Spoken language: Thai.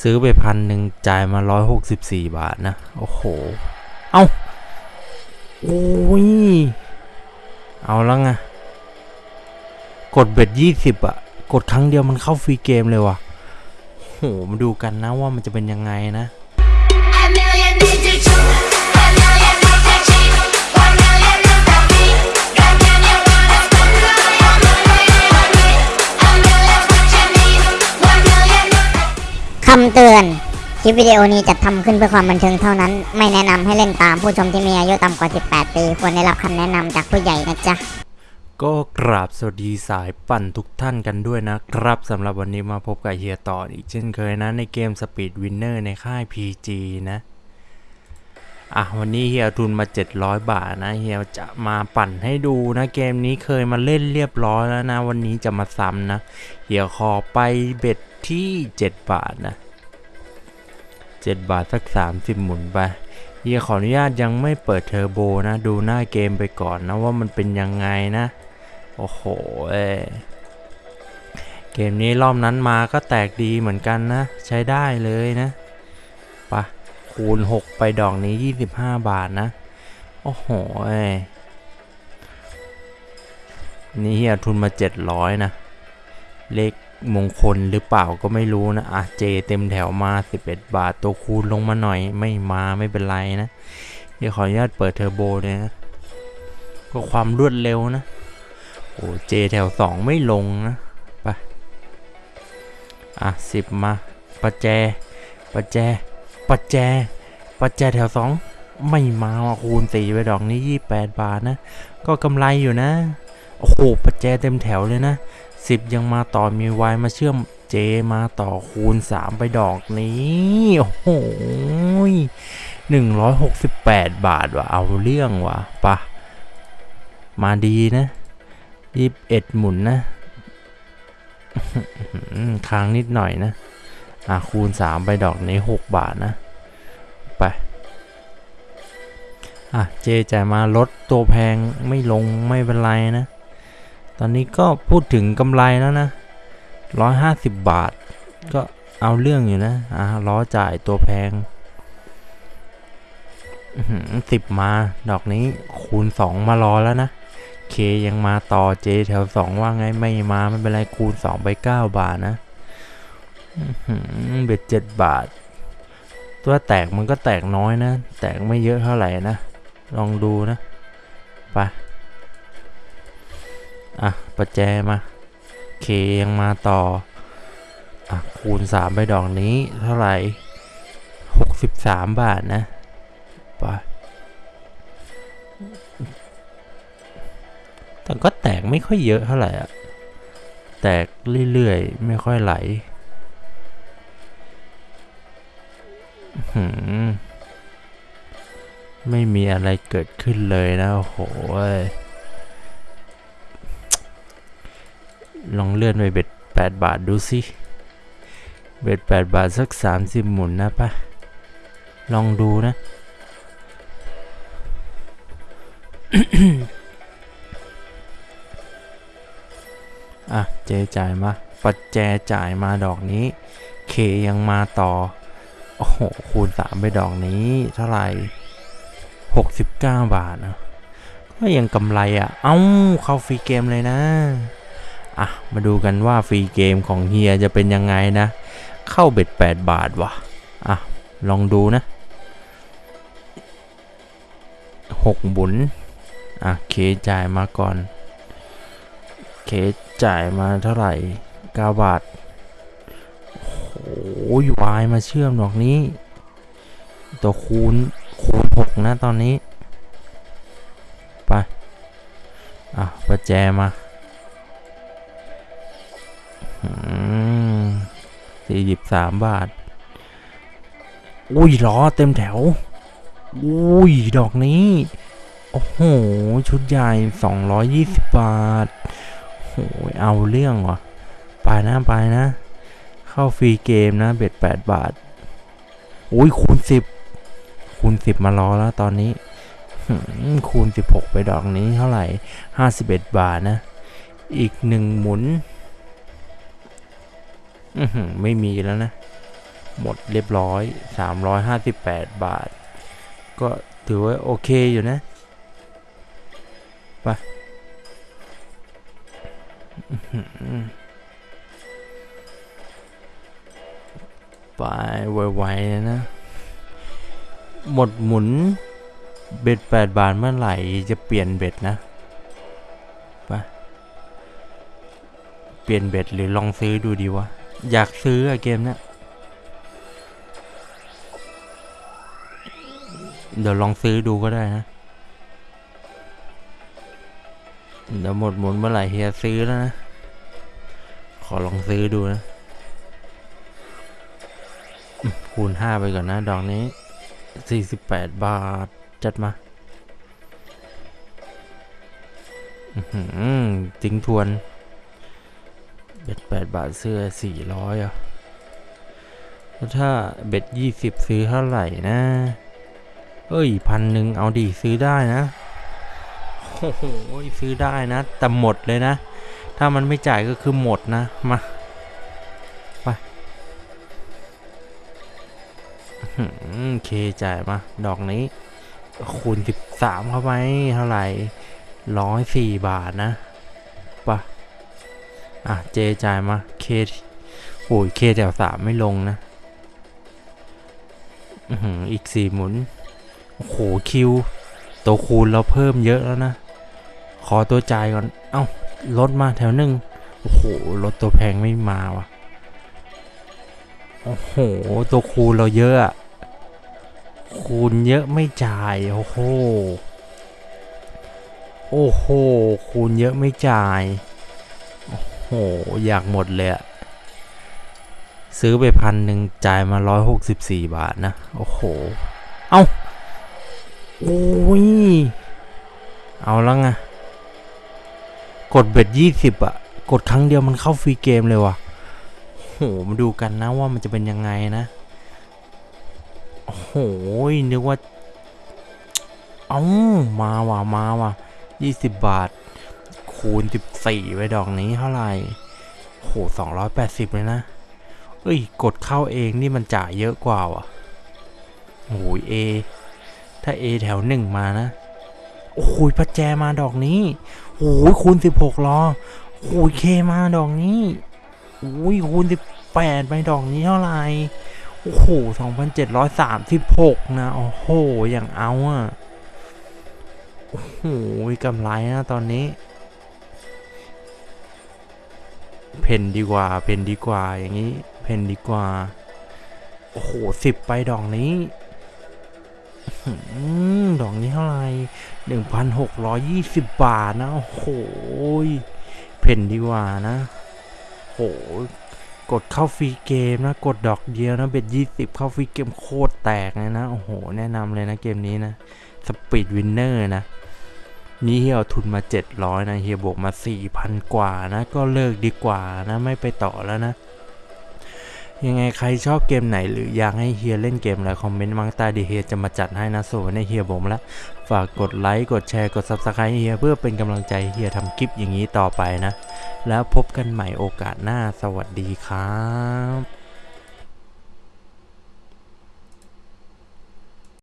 ซื้อไปพันหนึ่งจ่ายมาร้อยหกสิบสี่บาทนะ โอ้โห เอาโอ้ย เอาแล้วไง กดเบ็ดยี่สิบอะกดครั้งเดียวมันเข้าฟรีเกมเลยว่ะโหมาดูกันนะว่ามันจะเป็นยังไงนะ คำเตือน คลิปวิดีโอนี้จัดทำขึ้นเพื่อความบันเทิงเท่านั้น ไม่แนะนำให้เล่นตามผู้ชมที่มีอายุต่ำกว่า 18 ปี ควรได้รับคำแนะนำจากผู้ใหญ่นะจ๊ะ ก็กราบสวัสดีสายปั่นทุกท่านกันด้วยนะครับสำหรับวันนี้มาพบกับเฮียต่ออีกเช่นเคยนะในเกม Speed Winner ในค่าย PG นะ อะวันนี้เฮียทุนมา 700 บาทนะเฮียจะมาปั่นให้ดูนะเกมนี้เคยมาเล่นเรียบร้อยแล้วนะ วันนี้จะมาซ้ำนะเฮียขอไปเบ็ด ที่ 7 บาทนะ 7 บาทสัก 30 หมุนไปเฮียขออนุญาตยังไม่เปิดเทอร์โบนะ ดูหน้าเกมไปก่อนนะว่ามันเป็นยังไงนะ โอ้โหเอเกมนี้รอบนั้นมาก็แตกดีเหมือนกันนะ ใช้ได้เลยนะปะคูณ 6 ไปดอกนี้ 25 บาทนะ โอ้โหเอ้นี่เฮียทุนมา 700 นะ เลข มงคลหรือเปล่าก็ไม่รู้นะอะเจเต็มแถวมา 11 บาท ตัวคูณลงมาหน่อย ไม่มาไม่เป็นไรนะ เดี๋ยวขออนุญาตเปิดเทอร์โบเลยนะ ก็ความรวดเร็วนะ โอ้เจแถวสองไม่ลงนะไปอะสิบมาประแจประแจประแจประแจแถวสองไม่มาคูณสี่ไปดอกนี้ยี่แปดบาทนะ ก็กำไรอยู่นะ โอ้โหประแจเต็มแถวเลยนะสิบยังมาต่อมีวายมาเชื่อมเจมาต่อคูณสามไปดอกนี้ โอ้โหหนึ่งร้อยหกสิบแปดบาทว่ะเอาเรื่องว่ะปะมาดีนะยี่สิบเอ็ดหมุนนะค้างนิดหน่อยนะ อะคูณสามไปดอกนี้หกบาทนะ ไป อะ เจจ่ายมาลดตัวแพงไม่ลงไม่เป็นไรนะ ตอนนี้ก็พูดถึงกำไรแล้วนะร้อยห้าสิบบาท ก็เอาเรื่องอยู่นะอะล้อจ่ายตัวแพงสิบมาดอกนี้คูณสองมารอแล้วนะเคยังมาต่อเจแถวสองว่าไงไม่มาไม่เป็นไรคูณสองไปเก้าบาทนะเบ็ดเจ็ดบาท ตัวแตกมันก็แตกน้อยนะ แตกไม่เยอะเท่าไหร่นะ ลองดูนะ ไป อะ ประแจมาเคยังมาต่อ อะ คูณสามไปดอกนี้เท่าไหร่หกสิบสามบาทนะไปแต่ก็แตกไม่ค่อยเยอะเท่าไหร่อะแตกเรื่อยๆ ไม่ค่อยไหลหืมไม่มีอะไรเกิดขึ้นเลยนะโอ้โห ลองเลื่อนไปเบ็ด 8 บาทดูสิ เบ็ด 8 บาทสัก 30 หมุนนะปะลองดูนะ อะ เจจ่ายมา ปัจแจจ่ายมาดอกนี้ เคยังมาต่อ โอ้โห คูณสามไปดอกนี้ เท่าไหร่หกสิบเก้าบาทนะก็ยังกำไรอะ เอ้า เข้าฟรีเกมเลยนะ อะ มาดูกันว่าฟรีเกมของเฮียจะเป็นยังไงนะ เข้าเบ็ด 8 บาทว่ะอะ ลองดูนะหกบุญอะ เคจ่ายมาก่อน เคจ่ายมาเท่าไหร่ 9 บาท โอ้ยวายมาเชื่อมดอกนี้ ตัวคูณ คูณ 6 นะตอนนี้ ไป อะประแจมา สี่สิบสามบาท อุ้ยล้อเต็มแถว อุ้ย ดอกนี้ โอ้โห ชุดใหญ่220บบาทโอ้ยเอาเรื่องว่ะ ไปนะไปนะ เข้าฟรีเกมนะ เบ็ด8บาท อุ้ยคูณ10คูณ10มารอแล้วตอนนี้หืมคูณ 16 ไปดอกนี้เท่าไหร่ 51 บาทนะ อีกหนึ่งหมุน อือหือไม่มีแล้วนะ หมดเรียบร้อย 358 บาท ก็ถือว่าโอเคอยู่นะไปอื้อหือไปไวๆเลยนะ หมดหมุนเบ็ด 8 บาทเมื่อไหร่จะเปลี่ยนเบ็ดนะไปเปลี่ยนเบ็ดหรือลองซื้อดูดีวะ อยากซื้ออะเกมเนี้ยเดี๋ยวลองซื้อดูก็ได้นะ เดี๋ยวหมดหมุนเมื่อไหร่เฮียซื้อแล้วนะ ขอลองซื้อดูนะ คูณห้าไปก่อนนะ ดอกนี้48บแปดบาท จัดมาอื้อหือทิ้งทวน เบ็ด8บาทเสื้อ400อะแล้วถ้าเบ็ด20ซื้อเท่าไหร่นะ เอ้ยพันหนึ่งเอาดีซื้อได้นะโอ้โหซื้อได้นะ แต่หมดเลยนะ ถ้ามันไม่จ่ายก็คือหมดนะ มาไปเคจ่ายมา ดอกนี้ คูณ13เข้าไปเท่าไหร่ร้อยสี่บาทนะ อะเจจ่ายมาเคโอ้ยเคแถวสามไม่ลงนะอืออีกสี่หมุน โอ้โหคิว ตัวคูณเราเพิ่มเยอะแล้วนะ ขอตัวจ่ายก่อน เอ้าลดมาแถวหนึ่งโอ้โหลดตัวแพงไม่มาว่ะ โอ้โห ตัวคูณเราเยอะอะคูณเยอะไม่จ่าย โอ้โห โอ้โห คูณเยอะไม่จ่าย โห อยากหมดเลยอะซื้อไปพันหนึ่งจ่ายมาร้อยหกสิบสี่บาทนะ โอ้โห เอ้าโอ้ย เอาแล้วไง กดเบ็ดยี่สิบอะกดครั้งเดียวมันเข้าฟรีเกมเลยว่ะโหมาดูกันนะว่ามันจะเป็นยังไงนะ โอ้โห นึกว่า เอ้ามาว่ะ มาว่ะยี่สิบบาท คูณสิบสี่ไปดอกนี้เท่าไหร่โหสองร้อยแปดสิบเลยนะ เอ้ย กดเข้าเองนี่มันจ่ายเยอะกว่าว่ะโอ้ยเอ ถ้า A แถวหนึ่งมานะ โอ้ยพัดแจมาดอกนี้โอ้ยคูณสิบหกล้อโอ้ยเคมาดอกนี้โอ้ยคูณสิบแปดไปดอกนี้เท่าไหร่โอ้โหสองพันเจ็ดร้อยสามสิบหกนะ โอ้โห อย่างเอาอะโอ้โหกำไรนะตอนนี้ เพนดีกว่า เพนดีกว่าอย่างนี้ เพนดีกว่า โอ้โหสิบไปดอกนี้อดอกนี้เท่าไหร่หนึ่งพันหกร้อยยี่สิบบาทนะ โอ้โห เผ่นดีกว่านะ โห กดเข้า free game นะ กดดอกเดียวนะ bet ยี่สิบเข้า free game โคตรแตกเลยนะ โอ้โห แนะนำเลยนะเกมนี้นะ Speed Winner นะ นี่เฮียเอาทุนมา 700 นะเฮียบวกมา 4,000 กว่านะ ก็เลิกดีกว่านะ ไม่ไปต่อแล้วนะ ยังไงใครชอบเกมไหนหรืออยากให้เฮียเล่นเกมอะไรคอมเมนต์มาใต้ดีเฮียจะมาจัดให้นะส่วนในเฮียผมละ ฝากกดไลค์ กดแชร์ กด Subscribe เฮียเพื่อเป็นกำลังใจเฮียทำคลิปอย่างนี้ต่อไปนะ แล้วพบกันใหม่โอกาสหน้า สวัสดีครับ